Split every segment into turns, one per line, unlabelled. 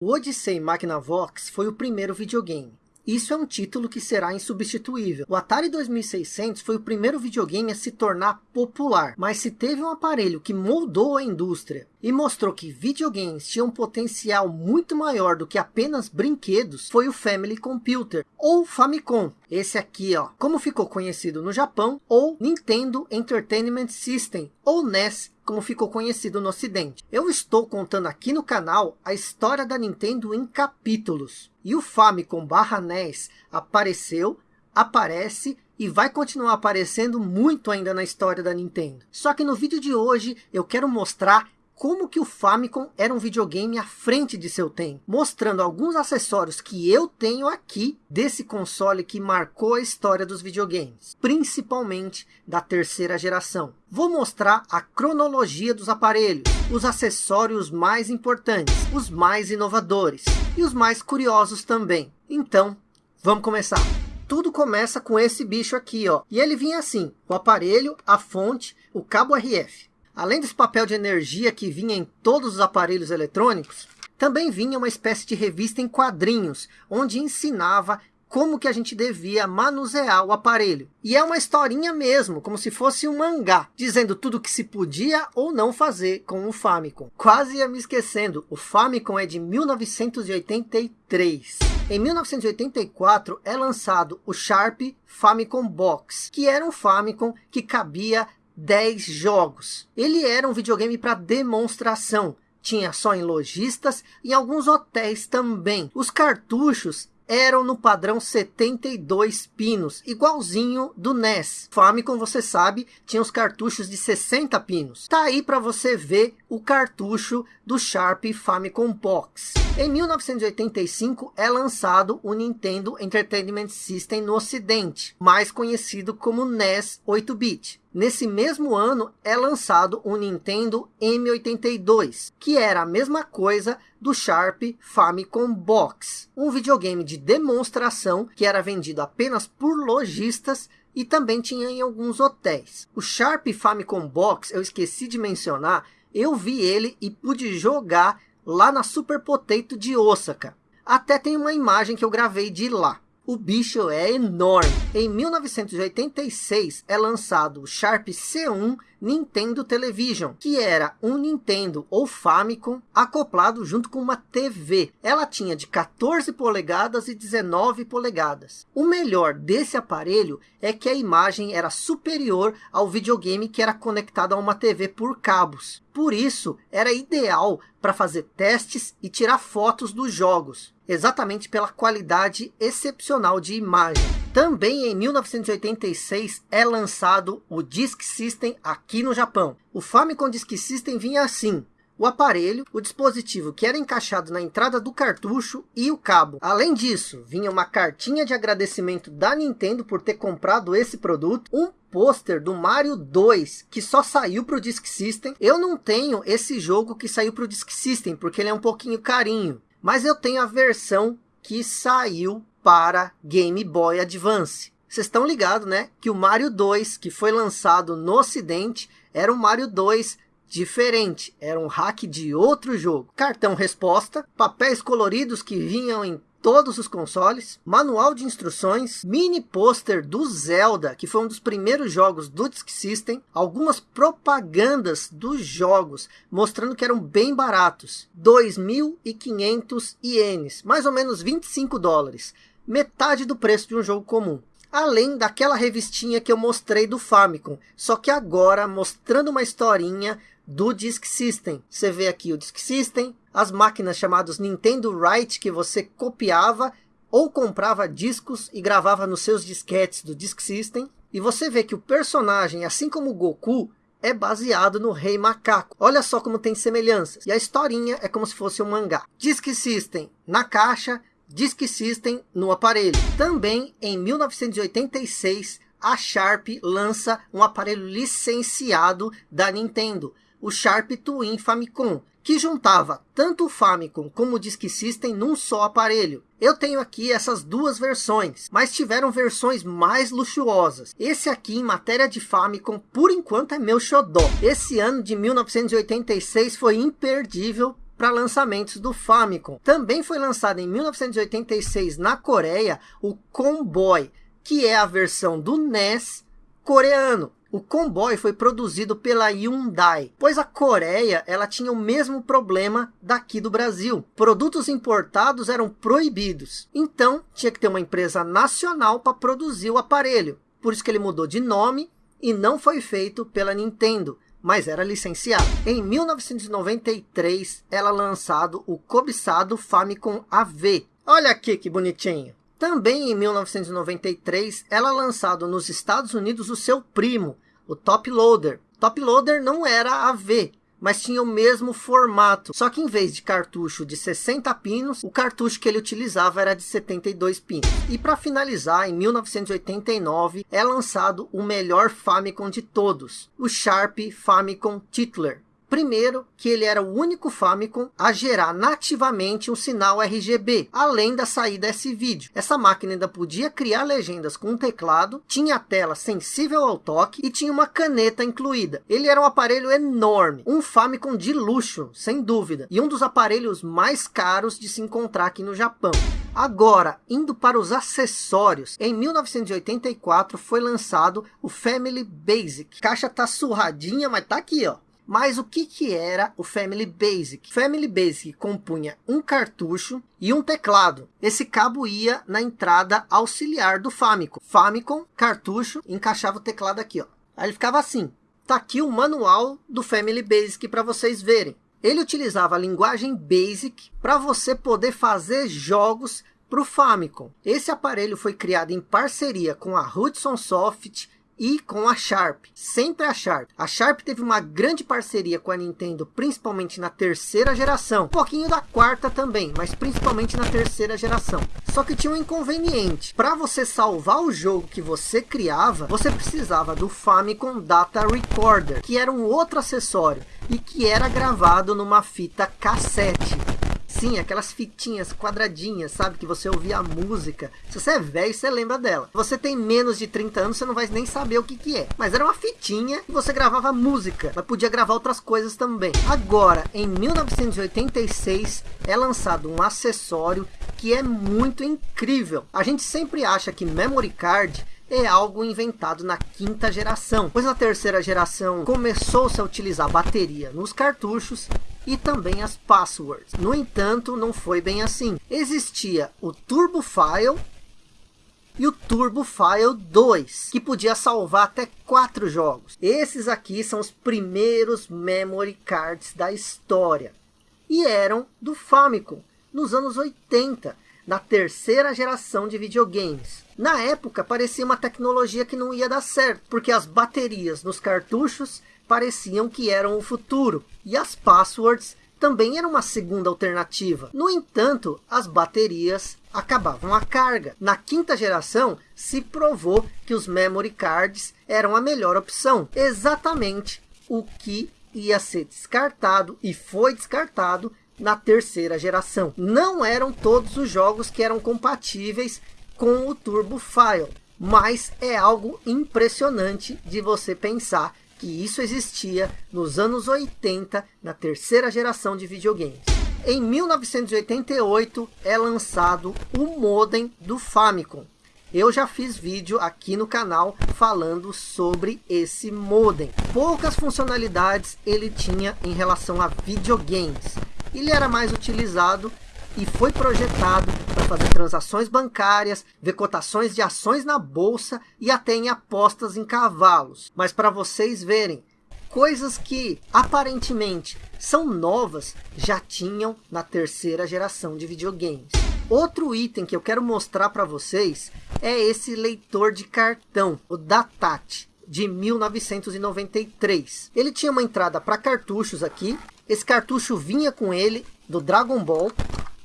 O Odyssey Magnavox foi o primeiro videogame. Isso é um título que será insubstituível. O Atari 2600 foi o primeiro videogame a se tornar popular, mas se teve um aparelho que moldou a indústria e mostrou que videogames tinham um potencial muito maior do que apenas brinquedos, foi o Family Computer, ou Famicom. Esse aqui, ó, como ficou conhecido no Japão, ou Nintendo Entertainment System, ou NES, como ficou conhecido no ocidente. Eu estou contando aqui no canal a história da Nintendo em capítulos. E o Famicom barra NES apareceu, aparece e vai continuar aparecendo muito ainda na história da Nintendo. Só que no vídeo de hoje eu quero mostrar como que o Famicom era um videogame à frente de seu tempo, mostrando alguns acessórios que eu tenho aqui desse console que marcou a história dos videogames, principalmente da terceira geração. Vou mostrar a cronologia dos aparelhos, os acessórios mais importantes, os mais inovadores e os mais curiosos também. Então, vamos começar. Tudo começa com esse bicho aqui, ó. E ele vinha assim, o aparelho, a fonte, o cabo RF. Além desse papel de energia que vinha em todos os aparelhos eletrônicos, também vinha uma espécie de revista em quadrinhos, onde ensinava como que a gente devia manusear o aparelho. E é uma historinha mesmo, como se fosse um mangá, dizendo tudo o que se podia ou não fazer com o Famicom. Quase ia me esquecendo, o Famicom é de 1983. Em 1984 é lançado o Sharp Famicom Box, que era um Famicom que cabia 10 jogos. Ele era um videogame para demonstração. Tinha só em lojistas e em alguns hotéis também. Os cartuchos eram no padrão 72 pinos, igualzinho do NES. Famicom, você sabe, tinha os cartuchos de 60 pinos. Tá aí para você ver o cartucho do Sharp Famicom Box. Em 1985 é lançado o Nintendo Entertainment System no ocidente, mais conhecido como NES 8-bit. Nesse mesmo ano é lançado o Nintendo M82, que era a mesma coisa do Sharp Famicom Box, um videogame de demonstração que era vendido apenas por lojistas e também tinha em alguns hotéis. O Sharp Famicom Box, eu esqueci de mencionar, eu vi ele e pude jogar lá na Super Potato de Osaka. Até tem uma imagem que eu gravei de lá. O bicho é enorme. Em 1986 é lançado o Sharp C1 Nintendo Television, que era um Nintendo ou Famicom acoplado junto com uma TV. Ela tinha de 14 polegadas e 19 polegadas. O melhor desse aparelho é que a imagem era superior ao videogame que era conectado a uma TV por cabos. Por isso, era ideal para fazer testes e tirar fotos dos jogos, exatamente pela qualidade excepcional de imagem. Também em 1986 é lançado o Disk System aqui no Japão. O Famicom Disk System vinha assim, o aparelho, o dispositivo que era encaixado na entrada do cartucho e o cabo. Além disso, vinha uma cartinha de agradecimento da Nintendo por ter comprado esse produto, um pôster do Mario 2, que só saiu para o Disk System. Eu não tenho esse jogo que saiu para o Disk System, porque ele é um pouquinho carinho. Mas eu tenho a versão que saiu para Game Boy Advance. Vocês estão ligados, né? Que o Mario 2, que foi lançado no ocidente, era um Mario 2 diferente. Era um hack de outro jogo. Cartão resposta, papéis coloridos que vinham em todos os consoles, manual de instruções, mini pôster do Zelda, que foi um dos primeiros jogos do Disk System, algumas propagandas dos jogos, mostrando que eram bem baratos, 2.500 ienes, mais ou menos 25 dólares, metade do preço de um jogo comum. Além daquela revistinha que eu mostrei do Famicom, só que agora mostrando uma historinha do Disk System. Você vê aqui o Disk System, as máquinas chamadas Nintendo Write que você copiava ou comprava discos e gravava nos seus disquetes do Disk System. E você vê que o personagem, assim como o Goku, é baseado no Rei Macaco. Olha só como tem semelhanças. E a historinha é como se fosse um mangá. Disk System na caixa, Disk System no aparelho. Também em 1986, a Sharp lança um aparelho licenciado da Nintendo, o Sharp Twin Famicom, que juntava tanto o Famicom como o Disk System num só aparelho. Eu tenho aqui essas duas versões, mas tiveram versões mais luxuosas. Esse aqui, em matéria de Famicom, por enquanto é meu xodó. Esse ano de 1986 foi imperdível para lançamentos do Famicom. Também foi lançado em 1986 na Coreia o Comboy, que é a versão do NES coreano. O Comboy foi produzido pela Hyundai, pois a Coreia ela tinha o mesmo problema daqui do Brasil. Produtos importados eram proibidos, então tinha que ter uma empresa nacional para produzir o aparelho. Por isso que ele mudou de nome e não foi feito pela Nintendo, mas era licenciado. Em 1993, era lançado o cobiçado Famicom AV. Olha aqui que bonitinho. Também em 1993, ela lançado nos Estados Unidos o seu primo, o Top Loader. Top Loader não era AV, mas tinha o mesmo formato. Só que em vez de cartucho de 60 pinos, o cartucho que ele utilizava era de 72 pinos. E para finalizar, em 1989, é lançado o melhor Famicom de todos, o Sharp Famicom Titler. Primeiro, que ele era o único Famicom a gerar nativamente um sinal RGB, além da saída S-Video. Essa máquina ainda podia criar legendas com um teclado, tinha tela sensível ao toque e tinha uma caneta incluída. Ele era um aparelho enorme, um Famicom de luxo, sem dúvida, e um dos aparelhos mais caros de se encontrar aqui no Japão. Agora, indo para os acessórios, em 1984 foi lançado o Family Basic. Caixa tá surradinha, mas tá aqui, ó. Mas o que, que era o Family Basic? Family Basic compunha um cartucho e um teclado. Esse cabo ia na entrada auxiliar do Famicom. Famicom, cartucho, encaixava o teclado aqui. Ó. Aí ele ficava assim. Tá aqui o manual do Family Basic para vocês verem. Ele utilizava a linguagem BASIC para você poder fazer jogos para o Famicom. Esse aparelho foi criado em parceria com a Hudson Soft e com a Sharp, sempre a Sharp. A Sharp teve uma grande parceria com a Nintendo, principalmente na terceira geração, um pouquinho da quarta também, mas principalmente na terceira geração. Só que tinha um inconveniente, para você salvar o jogo que você criava, você precisava do Famicom Data Recorder, que era um outro acessório e que era gravado numa fita cassete. Sim, aquelas fitinhas quadradinhas, sabe? Que você ouvia a música. Se você é velho, você lembra dela. Você tem menos de 30 anos, você não vai nem saber o que que é. Mas era uma fitinha e você gravava música. Mas podia gravar outras coisas também. Agora, em 1986, é lançado um acessório que é muito incrível. A gente sempre acha que memory card é algo inventado na quinta geração, pois na terceira geração começou-se a utilizar bateria nos cartuchos e também as passwords. No entanto, não foi bem assim. Existia o Turbo File e o Turbo File 2, que podia salvar até quatro jogos. Esses aqui são os primeiros memory cards da história e eram do Famicom nos anos 80 na terceira geração de videogames. Na época, parecia uma tecnologia que não ia dar certo, porque as baterias nos cartuchos pareciam que eram o futuro, e as passwords também eram uma segunda alternativa. No entanto, as baterias acabavam a carga. Na quinta geração, se provou que os memory cards eram a melhor opção. Exatamente o que ia ser descartado e foi descartado na terceira geração. Não eram todos os jogos que eram compatíveis com o Turbo File, mas é algo impressionante de você pensar que isso existia nos anos 80, na terceira geração de videogames. Em 1988 é lançado o modem do Famicom. Eu já fiz vídeo aqui no canal falando sobre esse modem. Poucas funcionalidades ele tinha em relação a videogames ele era mais utilizado e foi projetado para fazer transações bancárias, ver cotações de ações na bolsa e até em apostas em cavalos. Mas para vocês verem, coisas que aparentemente são novas já tinham na terceira geração de videogames. Outro item que eu quero mostrar para vocês é esse leitor de cartão, o Datat de 1993. Ele tinha uma entrada para cartuchos aqui esse cartucho vinha com ele, do Dragon Ball.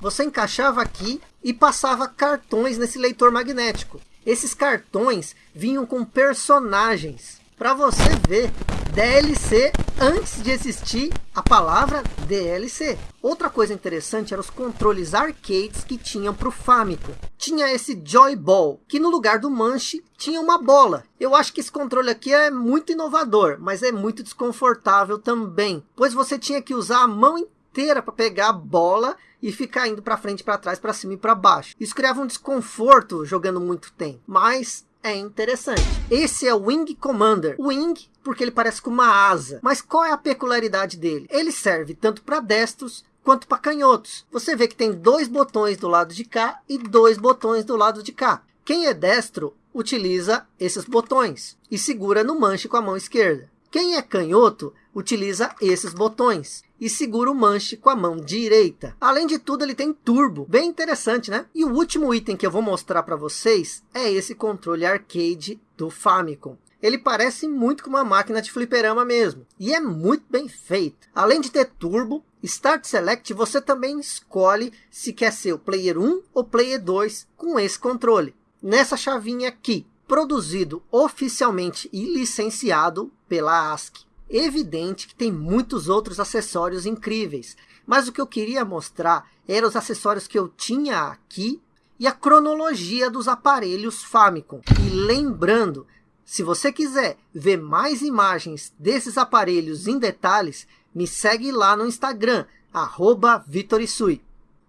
Você encaixava aqui e passava cartões nesse leitor magnético. Esses cartões vinham com personagens. Para você ver DLC antes de existir a palavra DLC. Outra coisa interessante eram os controles arcades que tinham para o Famicom. Tinha esse Joy Ball, que no lugar do manche tinha uma bola. Eu acho que esse controle aqui é muito inovador, mas é muito desconfortável também, pois você tinha que usar a mão inteira para pegar a bola e ficar indo para frente, para trás, para cima e para baixo. Isso criava um desconforto jogando muito tempo, mas é interessante. Esse é o Wing Commander. Wing, porque ele parece com uma asa. Mas qual é a peculiaridade dele? Ele serve tanto para destros quanto para canhotos. Você vê que tem dois botões do lado de cá e dois botões do lado de cá. Quem é destro utiliza esses botões e segura no manche com a mão esquerda. Quem é canhoto utiliza esses botões e segura o manche com a mão direita. Além de tudo, ele tem turbo, bem interessante, né? E o último item que eu vou mostrar para vocês é esse controle arcade do Famicom. Ele parece muito com uma máquina de fliperama mesmo. E é muito bem feito. Além de ter turbo, Start Select você também escolhe se quer ser o Player 1 ou Player 2 com esse controle. Nessa chavinha aqui, produzido oficialmente e licenciado pela ASCII. Evidente que tem muitos outros acessórios incríveis, mas o que eu queria mostrar eram os acessórios que eu tinha aqui e a cronologia dos aparelhos Famicom. E lembrando, se você quiser ver mais imagens desses aparelhos em detalhes, me segue lá no Instagram, arroba Vitorisui.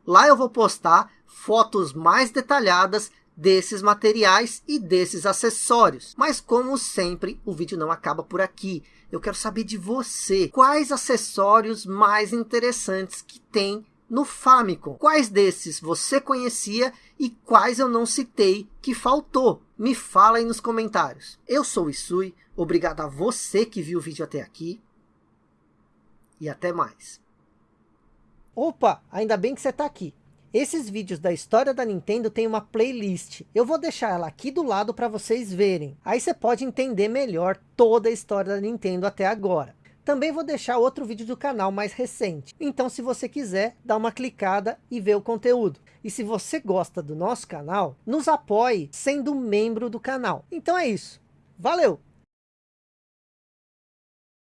Lá eu vou postar fotos mais detalhadas desses materiais e desses acessórios. Mas como sempre, o vídeo não acaba por aqui. Eu quero saber de você, quais acessórios mais interessantes que tem no Famicom. Quais desses você conhecia e quais eu não citei que faltou? Me fala aí nos comentários. Eu sou o Isui, obrigado a você que viu o vídeo até aqui. E até mais. Opa, ainda bem que você está aqui. Esses vídeos da história da Nintendo tem uma playlist. Eu vou deixar ela aqui do lado para vocês verem. Aí você pode entender melhor toda a história da Nintendo até agora. Também vou deixar outro vídeo do canal mais recente. Então se você quiser, dá uma clicada e ver o conteúdo. E se você gosta do nosso canal, nos apoie sendo membro do canal. Então é isso. Valeu!